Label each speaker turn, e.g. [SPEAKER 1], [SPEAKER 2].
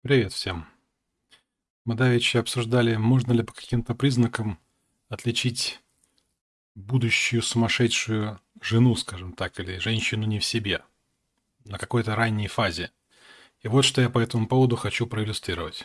[SPEAKER 1] Привет всем. Мы давеча обсуждали, можно ли по каким-то признакам отличить будущую сумасшедшую жену, скажем так, или женщину не в себе, на какой-то ранней фазе. И вот что я по этому поводу хочу проиллюстрировать.